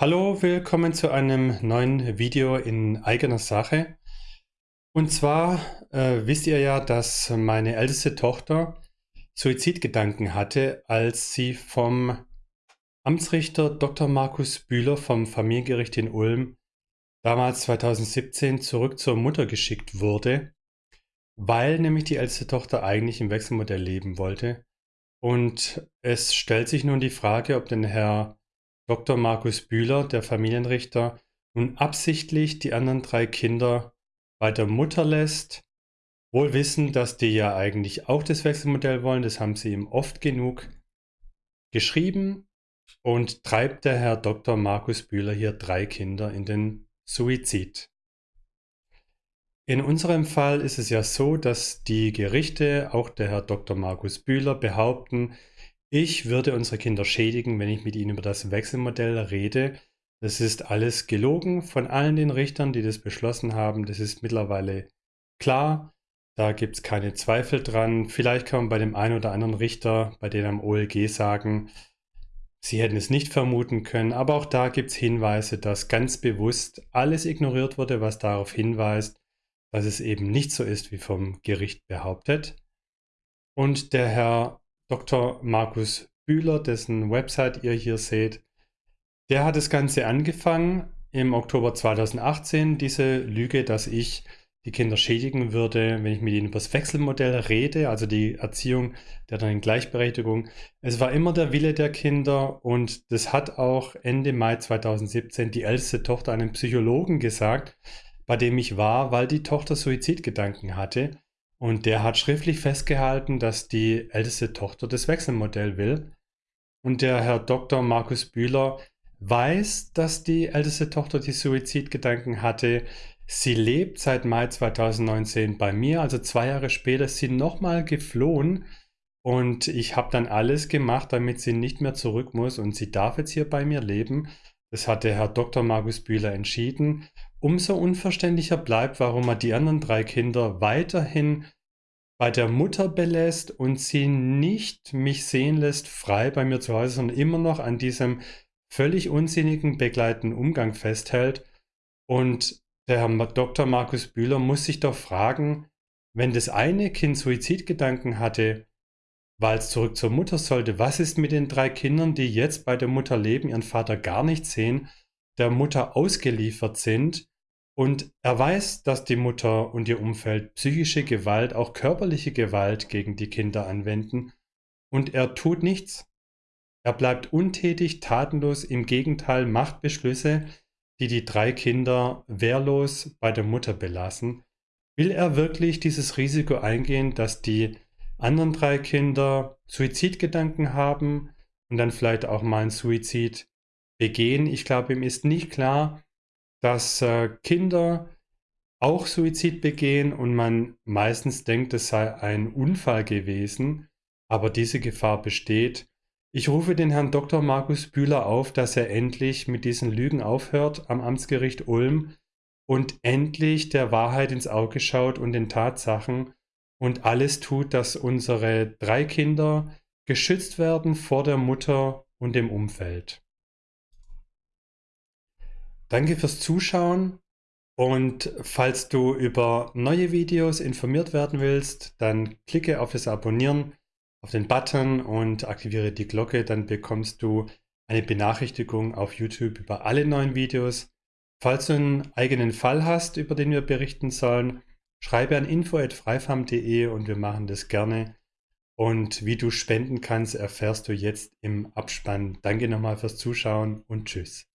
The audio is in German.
Hallo, willkommen zu einem neuen Video in eigener Sache. Und zwar äh, wisst ihr ja, dass meine älteste Tochter Suizidgedanken hatte, als sie vom Amtsrichter Dr. Markus Bühler vom Familiengericht in Ulm damals 2017 zurück zur Mutter geschickt wurde, weil nämlich die älteste Tochter eigentlich im Wechselmodell leben wollte. Und es stellt sich nun die Frage, ob denn Herr Dr. Markus Bühler, der Familienrichter, nun absichtlich die anderen drei Kinder bei der Mutter lässt, wohl wissend, dass die ja eigentlich auch das Wechselmodell wollen, das haben sie ihm oft genug geschrieben und treibt der Herr Dr. Markus Bühler hier drei Kinder in den Suizid. In unserem Fall ist es ja so, dass die Gerichte, auch der Herr Dr. Markus Bühler, behaupten, ich würde unsere Kinder schädigen, wenn ich mit ihnen über das Wechselmodell rede. Das ist alles gelogen von allen den Richtern, die das beschlossen haben. Das ist mittlerweile klar. Da gibt es keine Zweifel dran. Vielleicht kann man bei dem einen oder anderen Richter, bei denen am OLG sagen, sie hätten es nicht vermuten können. Aber auch da gibt es Hinweise, dass ganz bewusst alles ignoriert wurde, was darauf hinweist, dass es eben nicht so ist, wie vom Gericht behauptet. Und der Herr Dr. Markus Bühler, dessen Website ihr hier seht, der hat das Ganze angefangen im Oktober 2018, diese Lüge, dass ich die Kinder schädigen würde, wenn ich mit ihnen über das Wechselmodell rede, also die Erziehung der dann Gleichberechtigung. Es war immer der Wille der Kinder und das hat auch Ende Mai 2017 die älteste Tochter einem Psychologen gesagt, bei dem ich war, weil die Tochter Suizidgedanken hatte. Und der hat schriftlich festgehalten, dass die älteste Tochter das Wechselmodell will. Und der Herr Dr. Markus Bühler weiß, dass die älteste Tochter die Suizidgedanken hatte. Sie lebt seit Mai 2019 bei mir, also zwei Jahre später ist sie nochmal geflohen. Und ich habe dann alles gemacht, damit sie nicht mehr zurück muss. Und sie darf jetzt hier bei mir leben. Das hat der Herr Dr. Markus Bühler entschieden. Umso unverständlicher bleibt, warum er die anderen drei Kinder weiterhin bei der Mutter belässt und sie nicht mich sehen lässt, frei bei mir zu Hause, sondern immer noch an diesem völlig unsinnigen begleitenden Umgang festhält. Und der Herr Dr. Markus Bühler muss sich doch fragen, wenn das eine Kind Suizidgedanken hatte, weil es zurück zur Mutter sollte, was ist mit den drei Kindern, die jetzt bei der Mutter leben, ihren Vater gar nicht sehen, der Mutter ausgeliefert sind und er weiß, dass die Mutter und ihr Umfeld psychische Gewalt, auch körperliche Gewalt gegen die Kinder anwenden. Und er tut nichts. Er bleibt untätig, tatenlos, im Gegenteil macht Beschlüsse, die die drei Kinder wehrlos bei der Mutter belassen. Will er wirklich dieses Risiko eingehen, dass die anderen drei Kinder Suizidgedanken haben und dann vielleicht auch mal einen Suizid begehen? Ich glaube, ihm ist nicht klar, dass äh, Kinder auch Suizid begehen und man meistens denkt, es sei ein Unfall gewesen, aber diese Gefahr besteht. Ich rufe den Herrn Dr. Markus Bühler auf, dass er endlich mit diesen Lügen aufhört am Amtsgericht Ulm und endlich der Wahrheit ins Auge schaut und den Tatsachen und alles tut, dass unsere drei Kinder geschützt werden vor der Mutter und dem Umfeld. Danke fürs Zuschauen und falls du über neue Videos informiert werden willst, dann klicke auf das Abonnieren, auf den Button und aktiviere die Glocke, dann bekommst du eine Benachrichtigung auf YouTube über alle neuen Videos. Falls du einen eigenen Fall hast, über den wir berichten sollen, schreibe an info.freifam.de und wir machen das gerne. Und wie du spenden kannst, erfährst du jetzt im Abspann. Danke nochmal fürs Zuschauen und tschüss.